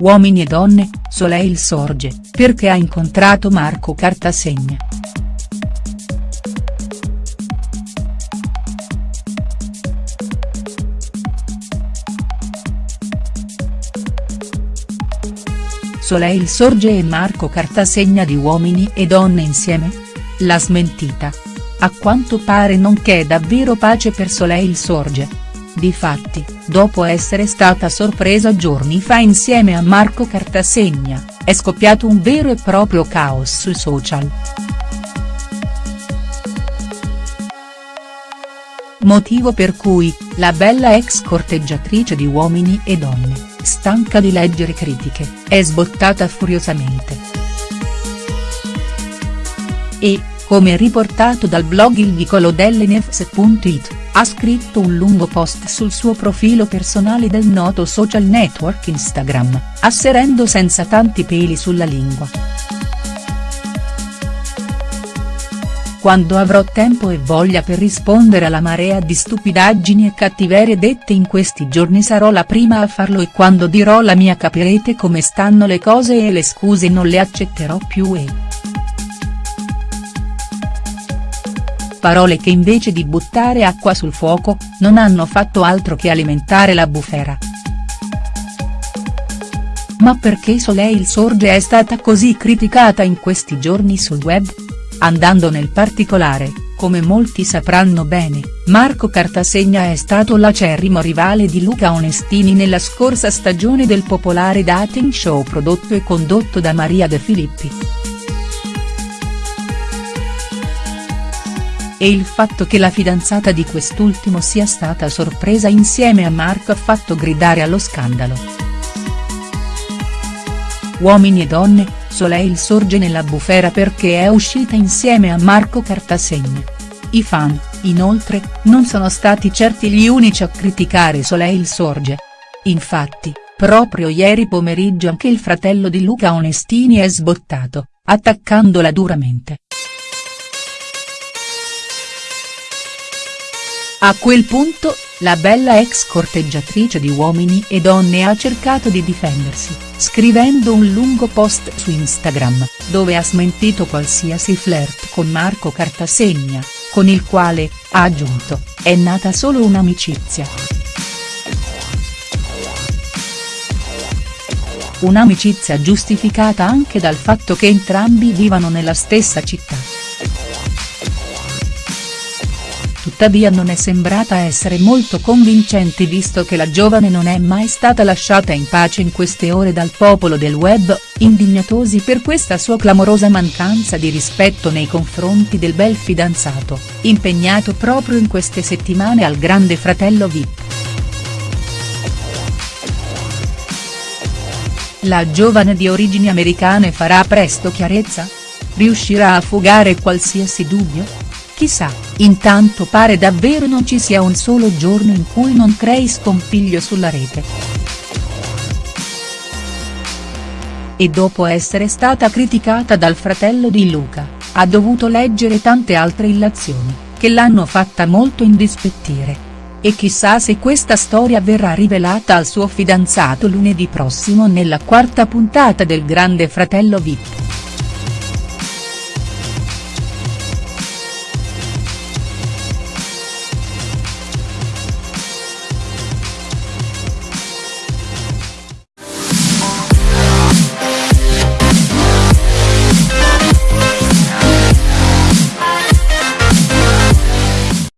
Uomini e donne, Soleil sorge, perché ha incontrato Marco Cartasegna. Soleil sorge e Marco Cartasegna di Uomini e donne insieme? La smentita. A quanto pare non c'è davvero pace per Soleil sorge. Difatti, dopo essere stata sorpresa giorni fa insieme a Marco Cartasegna, è scoppiato un vero e proprio caos sui social. Motivo per cui, la bella ex corteggiatrice di Uomini e Donne, stanca di leggere critiche, è sbottata furiosamente. E, come riportato dal blog Il Vicolo dell'Nefs.it, ha scritto un lungo post sul suo profilo personale del noto social network Instagram, asserendo senza tanti peli sulla lingua. Quando avrò tempo e voglia per rispondere alla marea di stupidaggini e cattiverie dette in questi giorni sarò la prima a farlo e quando dirò la mia capirete come stanno le cose e le scuse non le accetterò più e. parole che invece di buttare acqua sul fuoco, non hanno fatto altro che alimentare la bufera. Ma perché Soleil Sorge è stata così criticata in questi giorni sul web? Andando nel particolare, come molti sapranno bene, Marco Cartasegna è stato l'acerrimo rivale di Luca Onestini nella scorsa stagione del popolare dating show prodotto e condotto da Maria De Filippi. E il fatto che la fidanzata di quest'ultimo sia stata sorpresa insieme a Marco ha fatto gridare allo scandalo. Uomini e donne, Soleil sorge nella bufera perché è uscita insieme a Marco Cartasegna. I fan, inoltre, non sono stati certi gli unici a criticare Soleil sorge. Infatti, proprio ieri pomeriggio anche il fratello di Luca Onestini è sbottato, attaccandola duramente. A quel punto, la bella ex corteggiatrice di Uomini e Donne ha cercato di difendersi, scrivendo un lungo post su Instagram, dove ha smentito qualsiasi flirt con Marco Cartasegna, con il quale, ha aggiunto, è nata solo un'amicizia. Un'amicizia giustificata anche dal fatto che entrambi vivano nella stessa città. Tuttavia non è sembrata essere molto convincente visto che la giovane non è mai stata lasciata in pace in queste ore dal popolo del web, indignatosi per questa sua clamorosa mancanza di rispetto nei confronti del bel fidanzato, impegnato proprio in queste settimane al grande fratello Vip. La giovane di origini americane farà presto chiarezza? Riuscirà a fugare qualsiasi dubbio?. Chissà, intanto pare davvero non ci sia un solo giorno in cui non crei scompiglio sulla rete. E dopo essere stata criticata dal fratello di Luca, ha dovuto leggere tante altre illazioni, che l'hanno fatta molto indispettire. E chissà se questa storia verrà rivelata al suo fidanzato lunedì prossimo nella quarta puntata del Grande Fratello Vip.